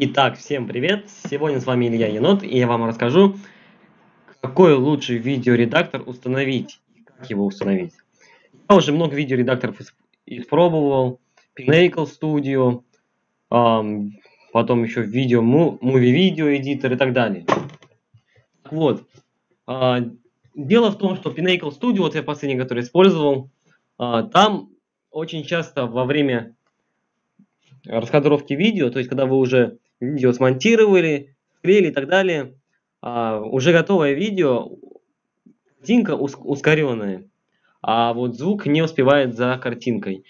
Итак, всем привет! Сегодня с вами Илья Енот, и я вам расскажу, какой лучший видеоредактор установить, и как его установить. Я уже много видеоредакторов испробовал, Pinnacle Studio, эм, потом еще видео, Movie Video Editor и так далее. Вот, э, дело в том, что Pinnacle Studio, вот я последний, который использовал, э, там очень часто во время раскадровки видео, то есть когда вы уже видео смонтировали, склеили и так далее, а, уже готовое видео, картинка ускоренная, а вот звук не успевает за картинкой.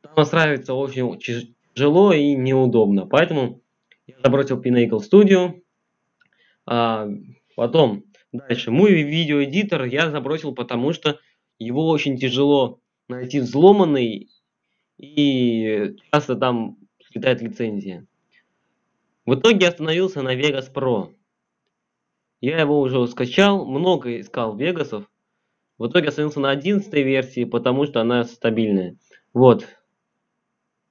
Там настраивается очень тяжело и неудобно, поэтому я забросил Pinnacle Studio. А, потом, дальше, Movie Video я забросил, потому что его очень тяжело найти взломанный, и часто там слетает лицензия. В итоге остановился на Vegas Pro. Я его уже скачал, много искал Вегасов. В итоге остановился на 11 версии, потому что она стабильная. Вот.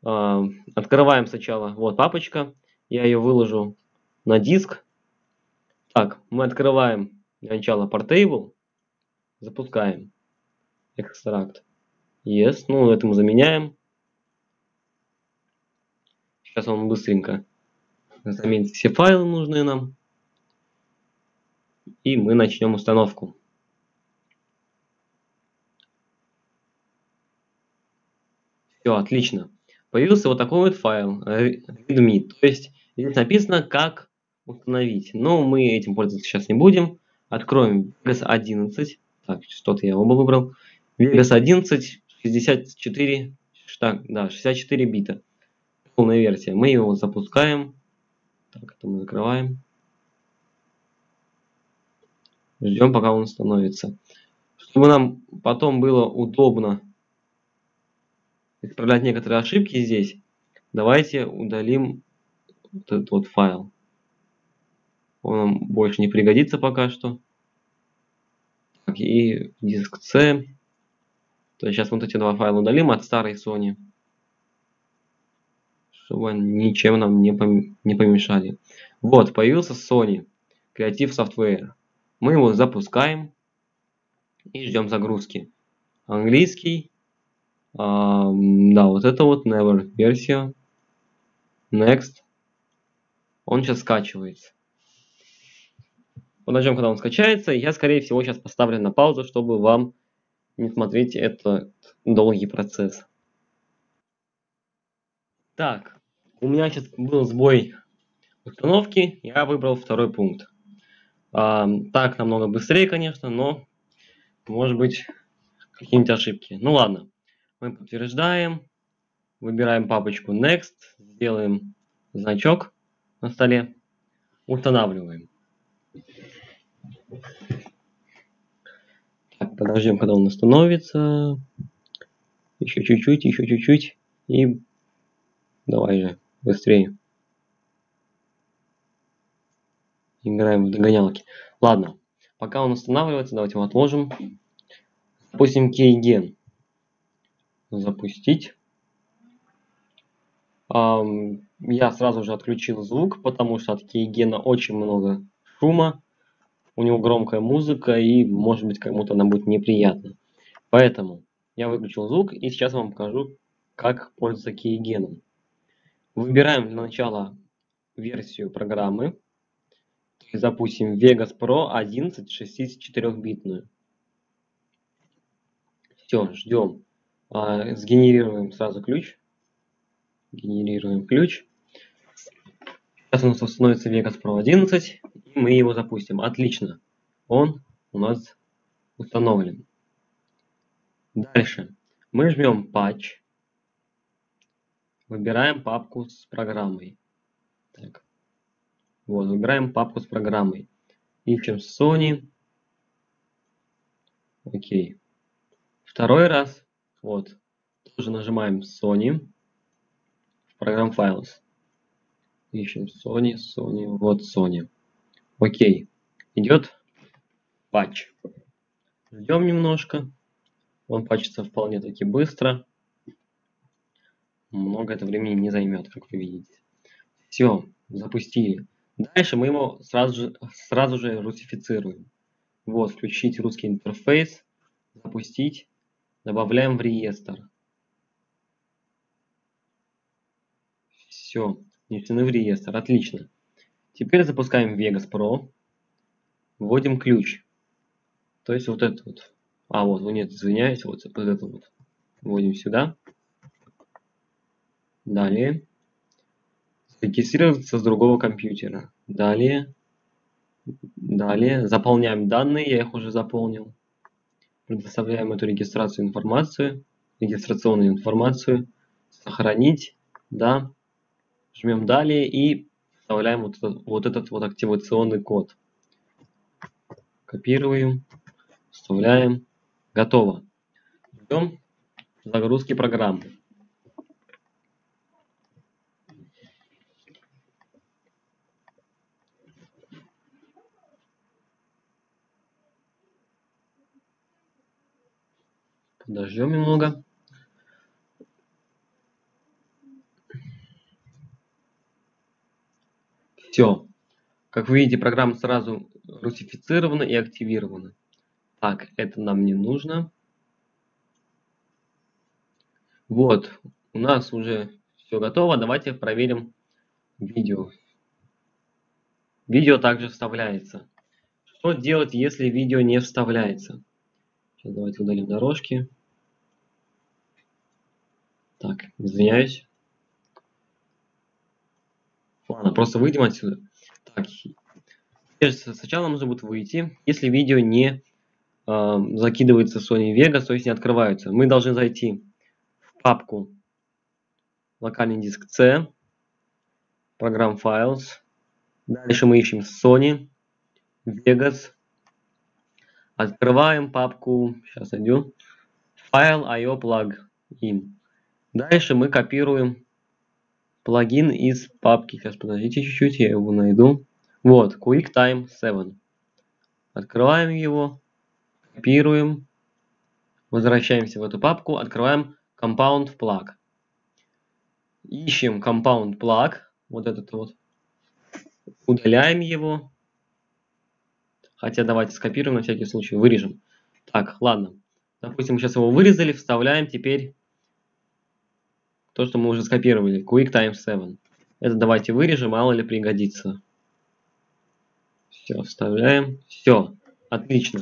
А, открываем сначала. Вот папочка. Я ее выложу на диск. Так, мы открываем для начала Portable. Запускаем. Экстракт. Yes. Ну, это мы заменяем. Сейчас он быстренько заменит все файлы нужные нам. И мы начнем установку. Все, отлично. Появился вот такой вот файл readme. То есть здесь написано, как установить. Но мы этим пользоваться сейчас не будем. Откроем Vegas 11. Так, что-то я оба выбрал. Vegas 11, 64, так, да, 64 бита полная версия. Мы его запускаем. Так, это мы закрываем. Ждем, пока он становится. Чтобы нам потом было удобно исправлять некоторые ошибки здесь, давайте удалим вот этот вот файл. Он нам больше не пригодится пока что. Так, и диск C. То есть сейчас вот эти два файла удалим от старой Sony чтобы ничем нам не, пом не помешали. Вот, появился Sony Creative Software. Мы его запускаем и ждем загрузки. Английский. А, да, вот это вот Never версия. Next. Он сейчас скачивается. Подождем, когда он скачается. Я, скорее всего, сейчас поставлю на паузу, чтобы вам не смотреть этот долгий процесс. Так, у меня сейчас был сбой установки, я выбрал второй пункт. А, так намного быстрее, конечно, но может быть какие-нибудь ошибки. Ну ладно, мы подтверждаем, выбираем папочку Next, сделаем значок на столе, устанавливаем. Так, подождем, когда он установится. Еще чуть-чуть, еще чуть-чуть. И Давай же, быстрее. Играем в догонялки. Ладно, пока он устанавливается, давайте его отложим. Запустим кейген. Запустить. Um, я сразу же отключил звук, потому что от кейгена очень много шума. У него громкая музыка и может быть кому-то она будет неприятна. Поэтому я выключил звук и сейчас вам покажу, как пользоваться кейгеном. Выбираем для начала версию программы. Запустим Vegas Pro 11 64-битную. Все, ждем. Сгенерируем сразу ключ. Генерируем ключ. Сейчас у нас установится Vegas Pro 11. И мы его запустим. Отлично. Он у нас установлен. Дальше. Мы жмем Patch. Выбираем папку с программой. Так. Вот, выбираем папку с программой. Ищем Sony. Окей. Второй раз. Вот. Тоже нажимаем Sony. В программ Files. Ищем Sony, Sony. Вот Sony. Окей. Идет патч. Ждем немножко. Он патчится вполне таки быстро много это времени не займет, как вы видите. Все, Запустили. Дальше мы его сразу же, сразу же русифицируем. Вот, включить русский интерфейс, запустить, добавляем в реестр. Все, внесены в реестр, отлично. Теперь запускаем Vegas Pro, вводим ключ. То есть вот этот вот. А, вот, нет, извиняюсь, вот, вот это вот. Вводим сюда. Далее. Регистрироваться с другого компьютера. Далее. Далее. Заполняем данные, я их уже заполнил. Предоставляем эту регистрацию информацию, регистрационную информацию. Сохранить. Да. Жмем далее и вставляем вот этот вот, этот вот активационный код. Копируем, вставляем. Готово. Ждем загрузки программы. Подождем немного. Все. Как вы видите, программа сразу русифицирована и активирована. Так, это нам не нужно. Вот, у нас уже все готово. Давайте проверим видео. Видео также вставляется. Что делать, если видео не вставляется? Сейчас давайте удалим дорожки. Так, извиняюсь. Ладно, просто выйдем отсюда. Так, сначала нужно будет выйти, если видео не э, закидывается Sony Vegas, то есть не открываются. Мы должны зайти в папку локальный диск C, программ Files. Дальше мы ищем Sony Vegas. Открываем папку, сейчас найду, файл IO plugin. Дальше мы копируем плагин из папки. Сейчас подождите чуть-чуть, я его найду. Вот, QuickTime 7. Открываем его, копируем, возвращаемся в эту папку, открываем Compound Plug. Ищем Compound Plug, вот этот вот, удаляем его. Хотя давайте скопируем на всякий случай, вырежем. Так, ладно. Допустим, мы сейчас его вырезали, вставляем теперь то, что мы уже скопировали, QuickTime 7. Это давайте вырежем, мало ли пригодится. Все, вставляем. Все, отлично.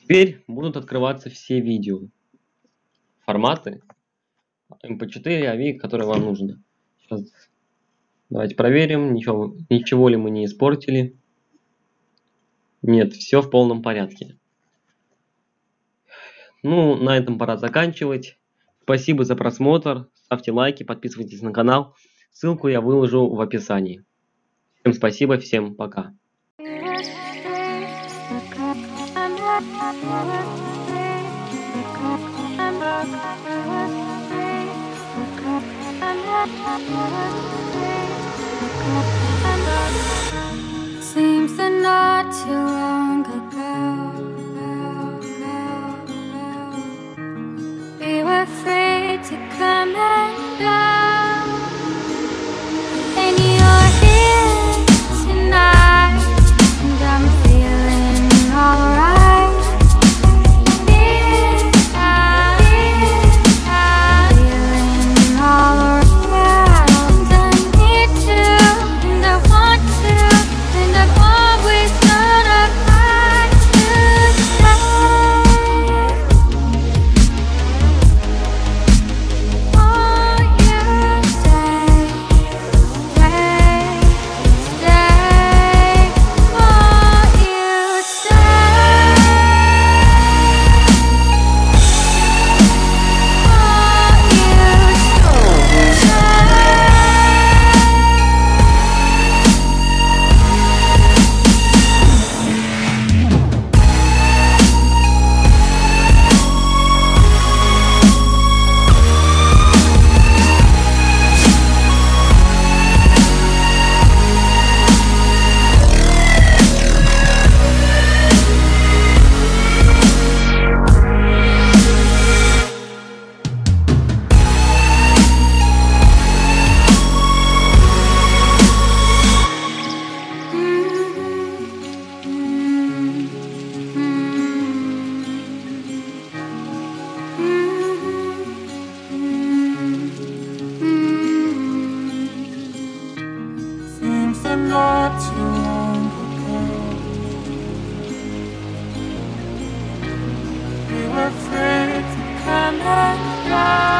Теперь будут открываться все видео. Форматы MP4, AVI, которые вам нужны. Сейчас давайте проверим, ничего, ничего ли мы не испортили. Нет, все в полном порядке. Ну, на этом пора заканчивать. Спасибо за просмотр. Ставьте лайки, подписывайтесь на канал. Ссылку я выложу в описании. Всем спасибо, всем пока. Seems that not too long ago We were free to come afraid to come and fly.